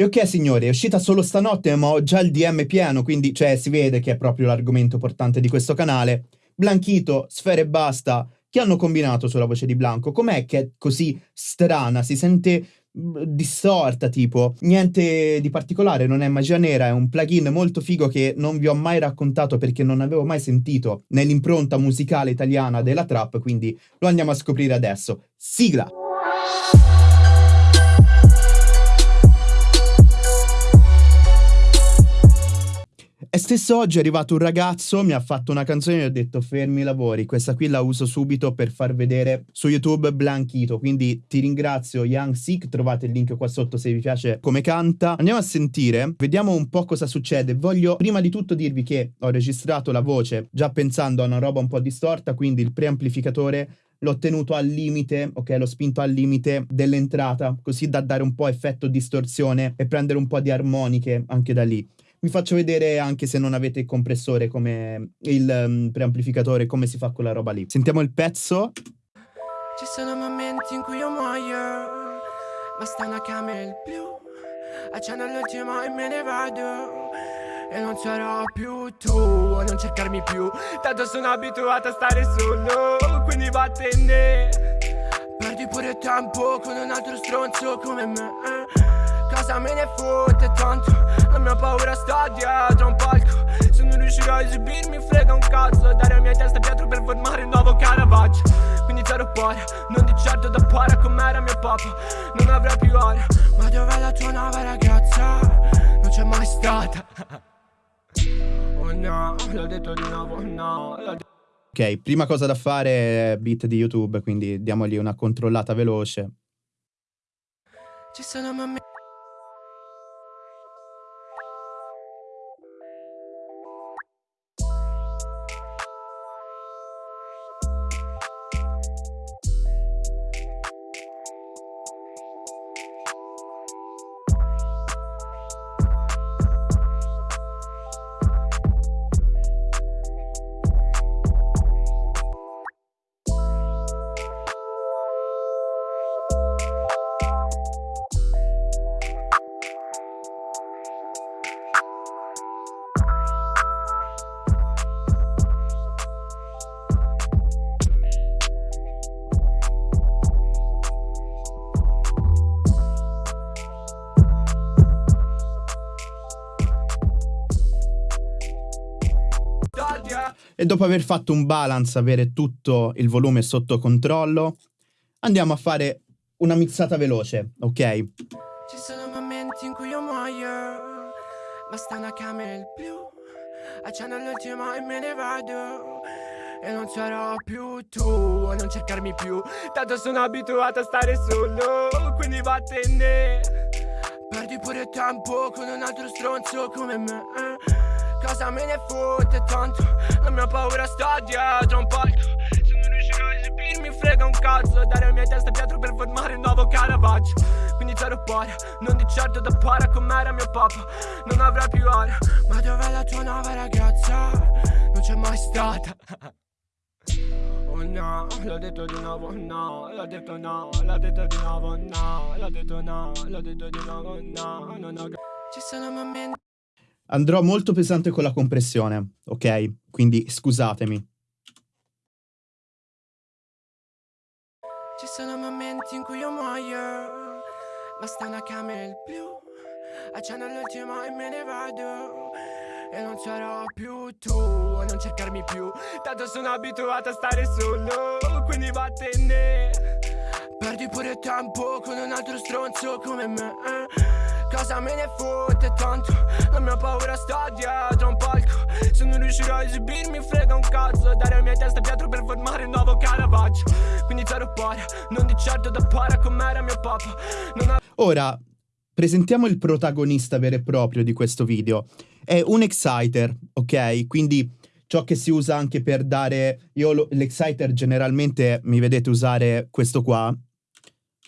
E ok signori, è uscita solo stanotte ma ho già il DM pieno, quindi cioè si vede che è proprio l'argomento portante di questo canale. Blanchito, Sfere e Basta, che hanno combinato sulla voce di Blanco? Com'è che è così strana? Si sente distorta tipo niente di particolare non è magia nera è un plugin molto figo che non vi ho mai raccontato perché non avevo mai sentito nell'impronta musicale italiana della trap quindi lo andiamo a scoprire adesso sigla E stesso oggi è arrivato un ragazzo, mi ha fatto una canzone e ho detto fermi i lavori, questa qui la uso subito per far vedere su YouTube Blanchito, quindi ti ringrazio Young Sick, trovate il link qua sotto se vi piace come canta. Andiamo a sentire, vediamo un po' cosa succede. Voglio prima di tutto dirvi che ho registrato la voce già pensando a una roba un po' distorta, quindi il preamplificatore l'ho tenuto al limite, ok, l'ho spinto al limite dell'entrata, così da dare un po' effetto distorsione e prendere un po' di armoniche anche da lì vi faccio vedere anche se non avete il compressore come il um, preamplificatore come si fa quella roba lì. Sentiamo il pezzo. Ci sono momenti in cui io muoio basta una camera blu accendo l'ultimo e me ne vado e non sarò più tu a non cercarmi più. Tanto sono abituato a stare solo Quindi vattene. Perdi pure tempo con un altro stronzo come me Cosa me ne fotte tanto. La mia paura sta dietro un palco. Se non riuscirò a esibirmi frega un cazzo. Dare a mia testa dietro per formare un nuovo Caravaggio. Quindi zero cuore Non di certo da para com'era mio papà. Non avrà più ora Ma dov'è la tua nuova ragazza? Non c'è mai stata. Oh no, l'ho detto di nuovo no Ok, prima cosa da fare è beat di YouTube, quindi diamogli una controllata veloce. Ci sono momenti E dopo aver fatto un balance, avere tutto il volume sotto controllo, andiamo a fare una mixata veloce, ok? Ci sono momenti in cui io muoio, basta una camera il blu, accendo l'ultimo e me ne vado. E non sarò più tu a non cercarmi più Tanto sono abituato a stare solo Quindi vattene Perdi pure tempo con un altro stronzo come me Cosa me ne fotte tanto? La mia paura sta dietro un palco Se non riuscirò a esibirmi frega un cazzo. Dare a mia testa dietro per formare un nuovo Caravaggio. Quindi zero cuore Non di certo da para com'era mio papà. Non avrà più ora Ma dov'è la tua nuova ragazza? Non c'è mai stata. Oh no, l'ho detto di nuovo no, l'ho detto no, l'ho detto di nuovo no, l'ho detto no, l'ho detto di nuovo no, non ho... Ci sono momenti Andrò molto pesante con la compressione, ok? Quindi scusatemi. Ci sono momenti in cui io muoio, basta una camera il blu, accendo l'ultimo e me ne vado. E non sarò più tu a non cercarmi più Tanto sono abituato a stare solo Quindi vattene Perdi pure tempo con un altro stronzo come me Cosa me ne fotte tanto La mia paura sta dietro un palco Se non riuscirò a esibirmi frega un cazzo Dare a mia testa dietro per formare un nuovo Caravaggio Quindi zero cuore Non di certo da para com'era mio papà Ora, presentiamo il protagonista vero e proprio di questo video. È un exciter, ok? Quindi ciò che si usa anche per dare... Io l'exciter generalmente mi vedete usare questo qua.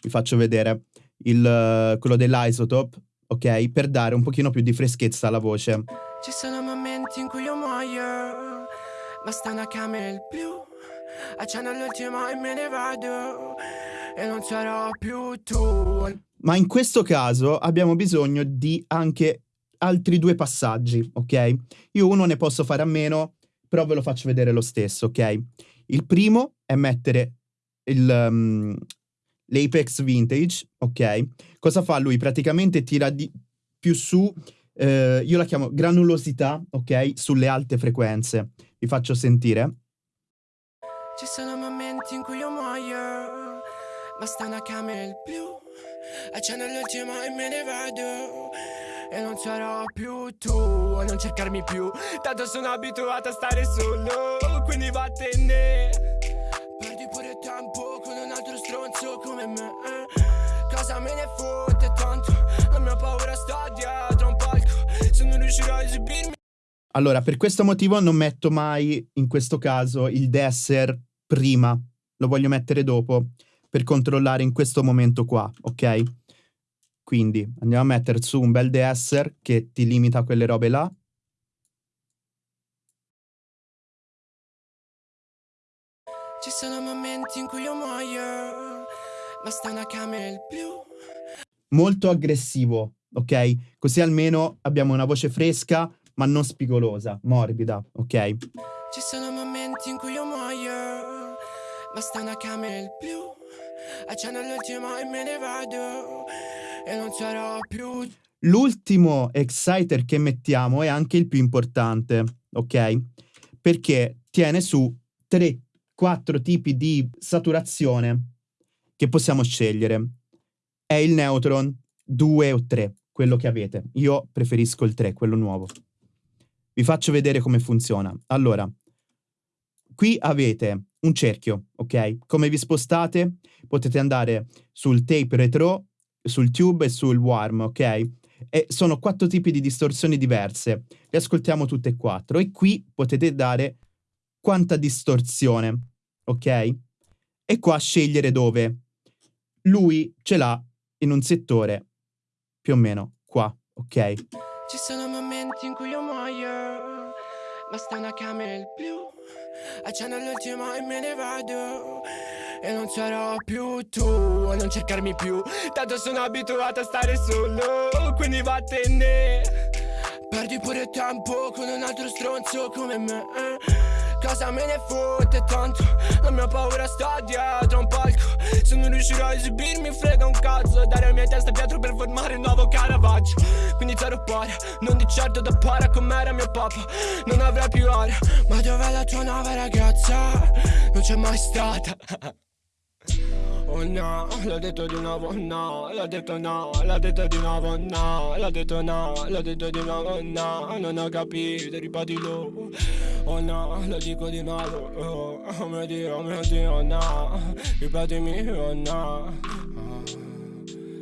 Vi faccio vedere. Il, quello dell'isotope ok? Per dare un pochino più di freschezza alla voce. Ci sono momenti in cui io muoio, basta una camera il blu, accendo l'ultimo e me ne vado. e non sarò più tu. Ma in questo caso abbiamo bisogno di anche altri due passaggi, ok? Io uno ne posso fare a meno, però ve lo faccio vedere lo stesso, ok? Il primo è mettere il, um, l'Apex Vintage, ok? Cosa fa lui? Praticamente tira di più su, eh, io la chiamo granulosità, ok? Sulle alte frequenze. Vi faccio sentire. Ci sono momenti in cui io muoio, basta una camera il blu, accendo l'ultimo e me ne vado. E non sarò più tu a non cercarmi più Tanto sono abituato a stare solo Quindi vattene riuscirò a esibirmi allora, per questo motivo non metto mai, in questo caso, il desser prima. Lo voglio mettere dopo, per controllare in questo momento qua, ok? Quindi andiamo a mettere su un bel DSR che ti limita a quelle robe là. Ci sono momenti in cui io muoio, basta una camera blu. Molto aggressivo, ok? Così almeno abbiamo una voce fresca ma non spigolosa, morbida, ok? Ci sono momenti in cui io muoio, basta una camera blu. Accendo l'ultimo e me ne vado e non sarò più. L'ultimo exciter che mettiamo è anche il più importante, ok? Perché tiene su 3-4 tipi di saturazione che possiamo scegliere. È il neutron 2 o 3, quello che avete. Io preferisco il 3, quello nuovo. Vi faccio vedere come funziona. Allora, qui avete un cerchio, ok? Come vi spostate potete andare sul tape retro sul tube e sul warm, ok? E sono quattro tipi di distorsioni diverse. Le ascoltiamo tutte e quattro e qui potete dare quanta distorsione, ok? E qua scegliere dove. Lui ce l'ha in un settore più o meno qua, ok? Ci sono momenti in cui io muoio, basta una camera il blu, accendo l'ultimo e me ne vado. E non sarò più tu a non cercarmi più Tanto sono abituato a stare solo Quindi vattene Perdi pure tempo con un altro stronzo come me Cosa me ne fotte tanto La mia paura sta dietro un palco Se non riuscirò a esibirmi frega un cazzo Dare la mia testa dietro per formare un nuovo Caravaggio. Quindi zero pari Non di certo da para com'era mio papà. Non avrà più aria Ma dov'è la tua nuova ragazza? Non c'è mai stata Oh no, l'ho detto di nuovo no, l'ho detto no, l'ho detto di nuovo no, l'ho detto no, l'ho detto di nuovo no, non ho capito, ripetilo. Oh no, lo dico di nuovo, oh, oh mio Dio, oh mio Dio, no, ripetimi, oh no. Oh,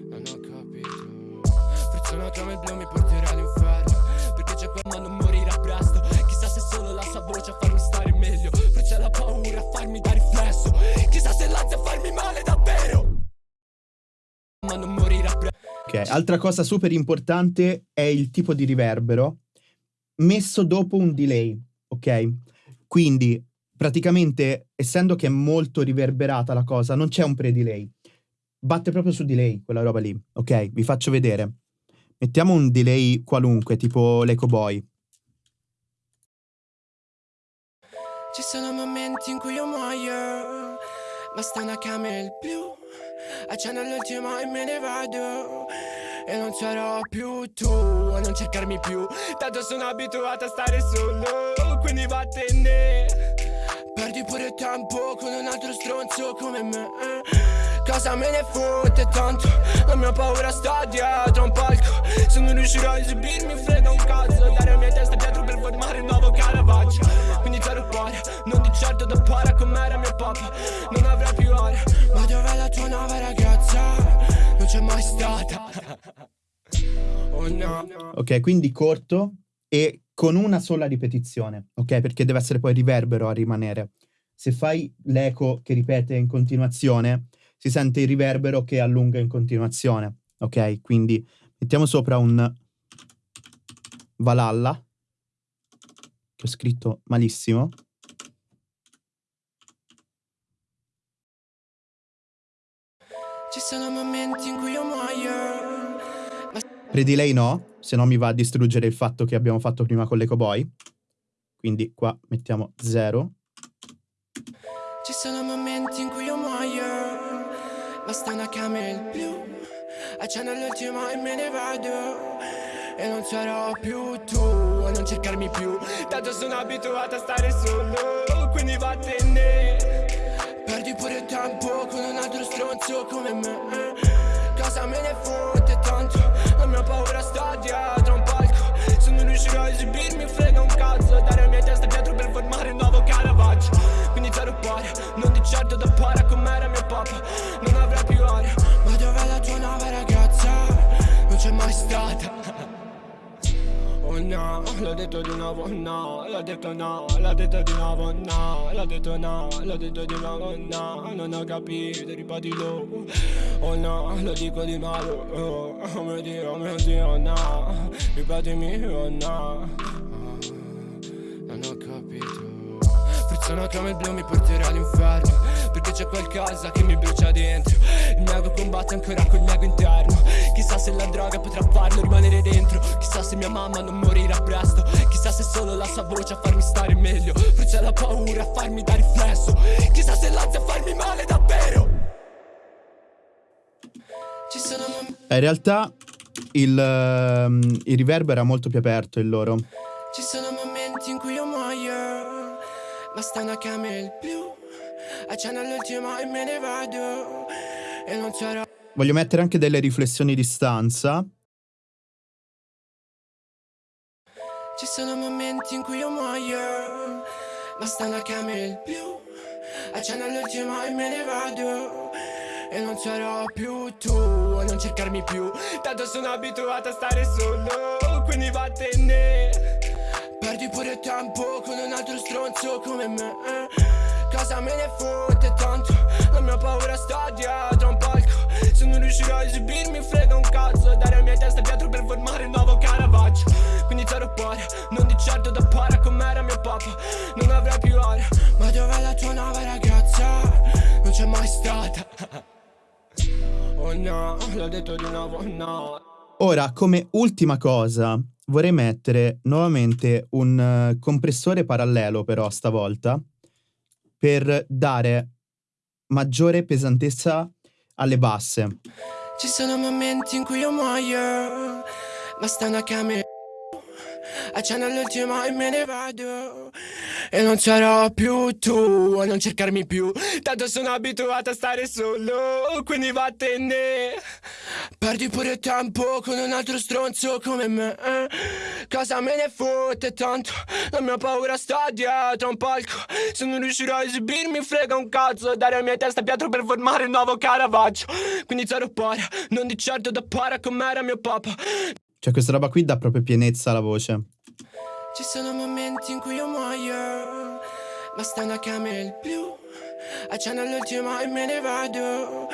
non ho capito. Friziona come il blu mi porterà all'inferno, perché c'è quel ma non morirà presto. Chissà se solo la sua voce a farmi Ok, altra cosa super importante è il tipo di riverbero messo dopo un delay, ok? Quindi praticamente essendo che è molto riverberata la cosa, non c'è un pre-delay. Batte proprio su delay quella roba lì, ok? Vi faccio vedere. Mettiamo un delay qualunque, tipo l'Eco Boy. Ci sono momenti in cui io muoio Basta una camera il blu Accendo l'ultimo e me ne vado. E non sarò più tu a non cercarmi più. Tanto sono abituato a stare solo Quindi vattene. Perdi pure tempo con un altro stronzo come me. Cosa me ne fotte tanto? La mia paura sta dietro un palco. Se non riuscirò a esibirmi frega un cazzo. Dare la mia testa dietro per formare un nuovo Caravaggio Zero cuore Non di certo da para com'era mio papà Non avrà più aria Ma dov'è la tua nuova ragazza? Non c'è mai stata Oh no Ok, quindi corto e con una sola ripetizione, ok? Perché deve essere poi riverbero a rimanere. Se fai l'eco che ripete in continuazione, si sente il riverbero che allunga in continuazione, ok? Quindi mettiamo sopra un Valhalla, che ho scritto malissimo. sono momenti in cui io muoio. Ma Pre-delay no, se no mi va a distruggere il fatto che abbiamo fatto prima con l'Eco Boy. Quindi qua mettiamo 0. ci sono momenti in cui io muoio. Basta una camera blu. Accendo l'ultimo e me ne vado. E non sarò più tu a non cercarmi più. Tanto sono abituato a stare solo. Quindi vattene. Perdi pure tempo con un altro stronzo come me. Cosa me ne fotte tanto? La mia paura sta dietro un palco. Se non riuscirò a esibirmi, frega un cazzo. Dare la mia testa dietro per formare un nuovo Caravaggio. Quindi zero pari, non di certo da para com'era mio papà. No, l'ho detto di nuovo no, l'ho detto no, l'ho detto di nuovo no, l'ho detto no, l'ho detto di nuovo no, non ho capito, ripetilo. Oh no, lo dico di nuovo, oh, oh mio Dio, mio Dio, no, ripetimi, oh no, oh, non ho capito. Una come il blu mi porterà all'inferno Perché c'è qualcosa che mi brucia dentro. Il mio ego combatte ancora col mio ego interno. Chissà se la droga potrà farlo rimanere dentro. Chissà se mia mamma non morirà presto. Chissà se solo la sua voce a farmi stare meglio. Forse la paura a farmi da riflesso. Chissà se l'ansia a farmi male davvero. Sono In realtà il, ehm, il riverb era molto più aperto il loro. Ci sono momenti in cui io muoio Basta una camera blu. Accendo l'ultimo e me ne vado. E non sarò Voglio mettere anche delle riflessioni di stanza. Ci sono momenti in cui io muoio. Basta una camera blu. Accendo l'ultimo e me ne vado. E non sarò più tu a non cercarmi più. Tanto sono abituato a stare solo Quindi vattene Perdi pure tempo con un altro stronzo come me Cosa me ne fotte tanto La mia paura sta dietro un palco. Se non riuscirò a esibirmi frega un cazzo. Dare la mia testa dietro per formare un nuovo Caravaggio. Quindi zero pari, non di certo da para com'era mio papà. Non avrai più aria Ma dov'è la tua nuova ragazza? Non c'è mai stata. Oh no, l'ho detto di nuovo no. Ora, come ultima cosa, vorrei mettere nuovamente un eh, compressore parallelo, però stavolta, per dare maggiore pesantezza alle basse. Ci sono momenti in cui io muoio Basta una camera Accendo l'ultimo e me ne vado E non sarò più tu a non cercarmi più. Tanto sono abituato a stare solo Quindi vattene. Perdi pure tempo con un altro stronzo come me. Cosa me ne fotte tanto? La mia paura sta dietro a un palco. Se non riuscirò a esibirmi frega un cazzo. Dare la mia testa pietro per formare un nuovo Caravaggio. Quindi zero para, non di certo da para com'era mio papà Cioè, questa roba qui dà proprio pienezza alla voce. Ci sono momenti in cui io muoio Basta una camera blu. Accendo l'ultimo e me ne vado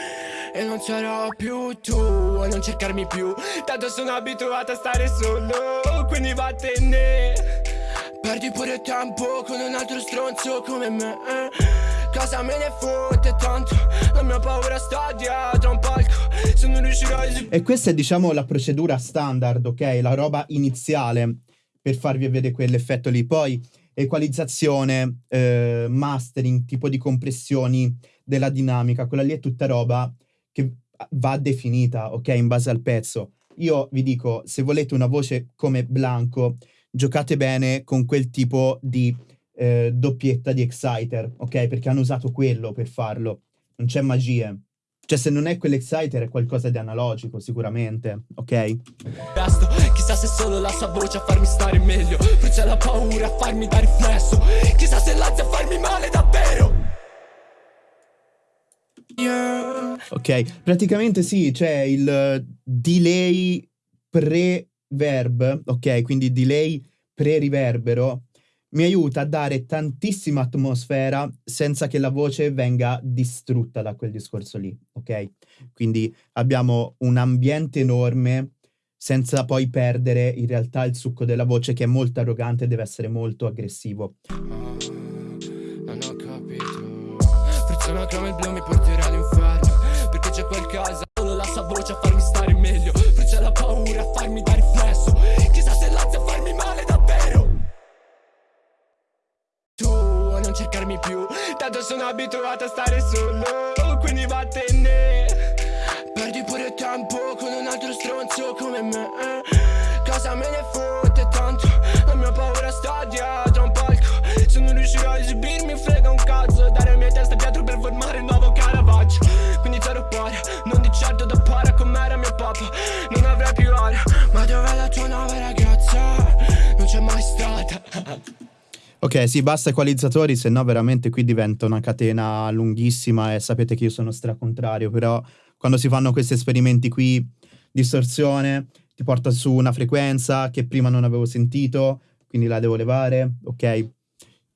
E non sarò più tu a non cercarmi più. Tanto sono abituato a stare solo Quindi vattene. Perdi pure tempo con un altro stronzo come me. Cosa me ne fotte tanto La mia paura sta dietro un palco. Se non riuscirò a E questa è, diciamo, la procedura standard, ok? La roba iniziale per farvi vedere quell'effetto lì. Poi equalizzazione, eh, mastering, tipo di compressioni della dinamica, quella lì è tutta roba che va definita, ok? In base al pezzo. Io vi dico, se volete una voce come Blanco, giocate bene con quel tipo di eh, doppietta di exciter, ok? Perché hanno usato quello per farlo. Non c'è magie. Cioè, se non è quell'exciter è qualcosa di analogico, sicuramente, ok? resto Chissà se solo la sua voce a farmi stare meglio Forse la paura a farmi da riflesso Chissà se l'ansia a farmi male davvero Yeah. Ok, praticamente sì, c'è il eh, delay pre-verb, ok? Quindi delay pre-riverbero mi aiuta a dare tantissima atmosfera senza che la voce venga distrutta da quel discorso lì, ok? Quindi abbiamo un ambiente enorme senza poi perdere in realtà il succo della voce che è molto arrogante e deve essere molto aggressivo. Non ho capito una come il blu mi porterà all'inferno Perché c'è qualcosa voce a farmi stare meglio più. Tanto sono abituato a stare solo Quindi vattene. Perdi pure tempo con un altro stronzo come me. Cosa me ne fotte tanto La mia paura sta dietro un palco. Se non riuscirò a esibirmi frega un cazzo. Dare la mia testa dietro per formare il nuovo Caravaggio. Quindi zero pari, non di certo da para com'era mio papà Ok, sì, basta equalizzatori, se no veramente qui diventa una catena lunghissima e sapete che io sono stracontrario, però quando si fanno questi esperimenti qui, distorsione, ti porta su una frequenza che prima non avevo sentito, quindi la devo levare, ok?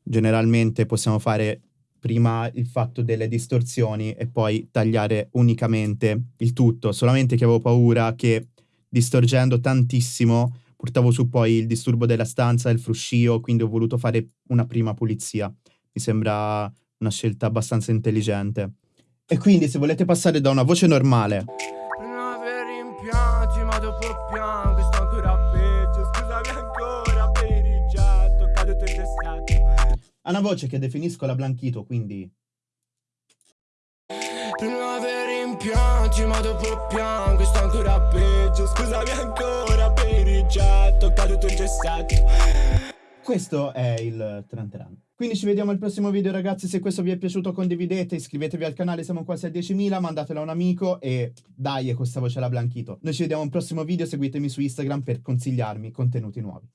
Generalmente possiamo fare prima il fatto delle distorsioni e poi tagliare unicamente il tutto, solamente che avevo paura che distorgendo tantissimo portavo su poi il disturbo della stanza, il fruscio, quindi ho voluto fare una prima pulizia. Mi sembra una scelta abbastanza intelligente. E quindi se volete passare da una voce normale. Non aver rimpianti ma dopo piango Sto ancora peggio Scusami ancora per il rigetto Caduto in gestato a una voce che definisco la Blanchito, quindi. Non aver rimpianti ma dopo piango Sto ancora peggio Scusami ancora per il rigetto Caduto in gestato questo è il Tranteran. Quindi ci vediamo al prossimo video ragazzi, se questo vi è piaciuto condividete, iscrivetevi al canale, siamo quasi a 10.000, mandatelo a un amico e dai, questa voce la Blanchito. Noi ci vediamo al prossimo video, seguitemi su Instagram per consigliarmi contenuti nuovi.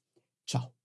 Ciao!